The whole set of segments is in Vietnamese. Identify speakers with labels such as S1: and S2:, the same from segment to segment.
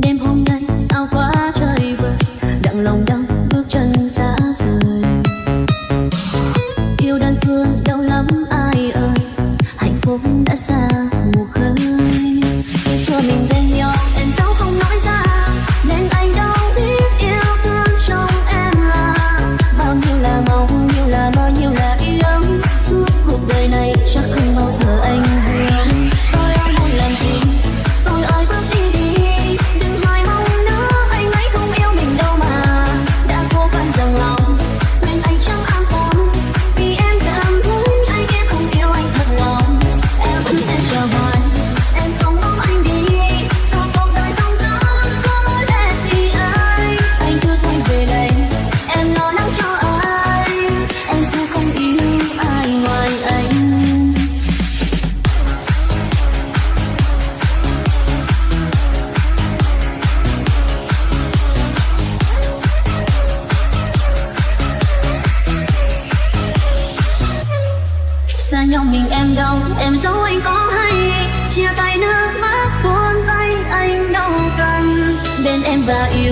S1: 脸庞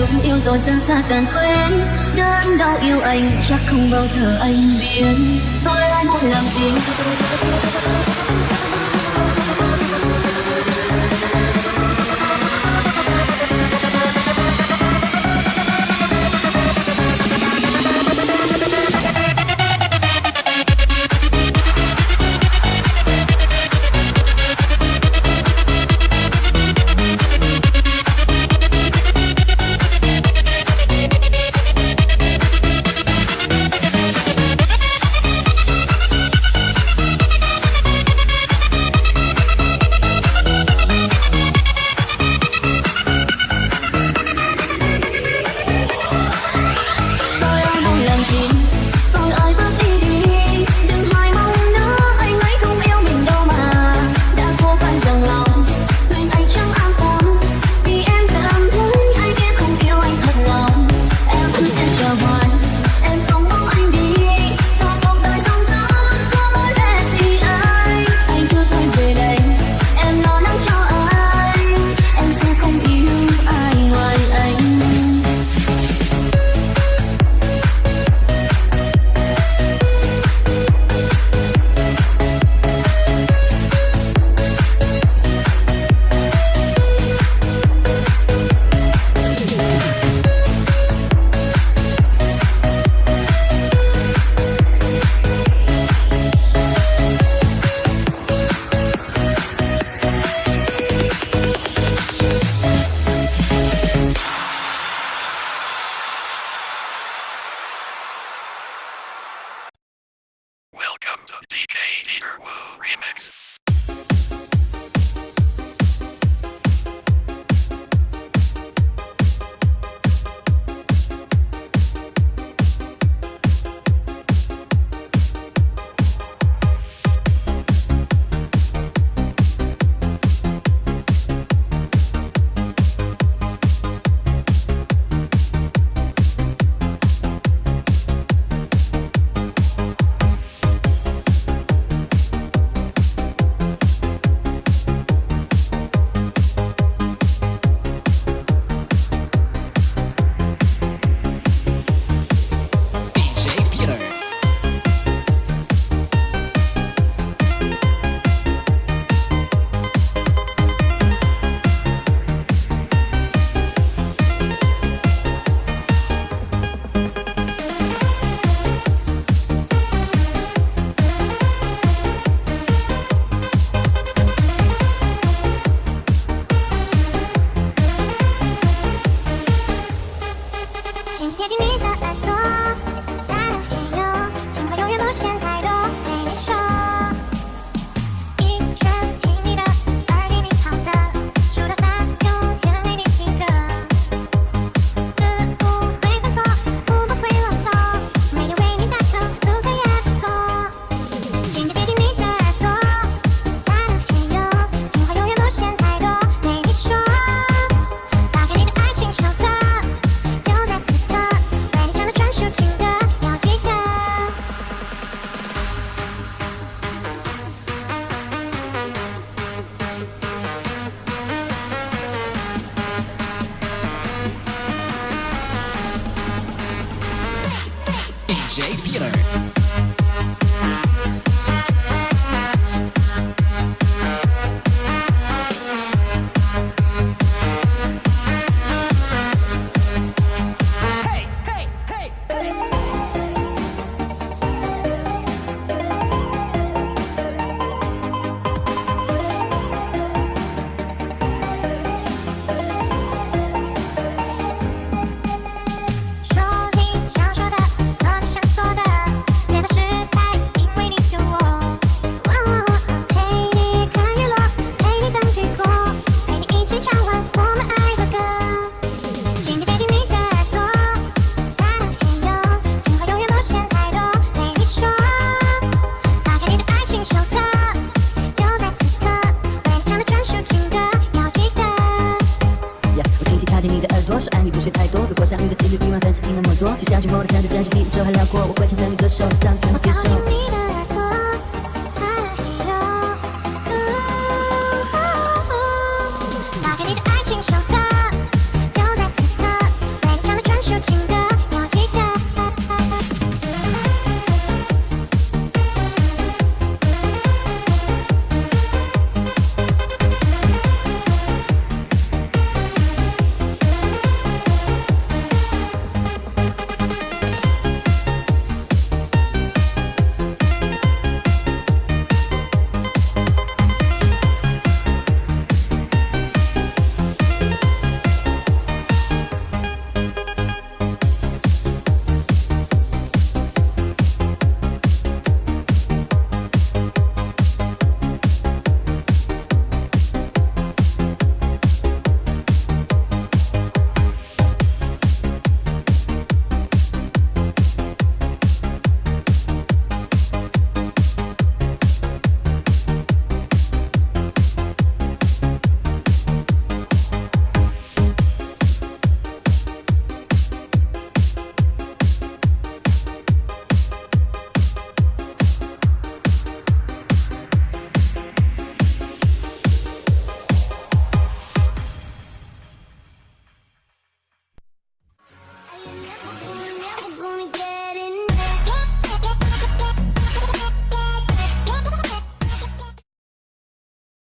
S1: lúc yêu rồi ra xa dần quên, đớn đau yêu anh chắc không bao giờ anh biến. Tôi ai muốn làm gì? Welcome to DK Peter Wu Remix.
S2: DJ Peter.
S3: 贴近你的耳朵，说爱你不需太多。如果相遇的几率比万分之一那么多，请相信我的坚持，真心比宇宙还辽阔。我会牵着你的手，就算全部接
S4: 受。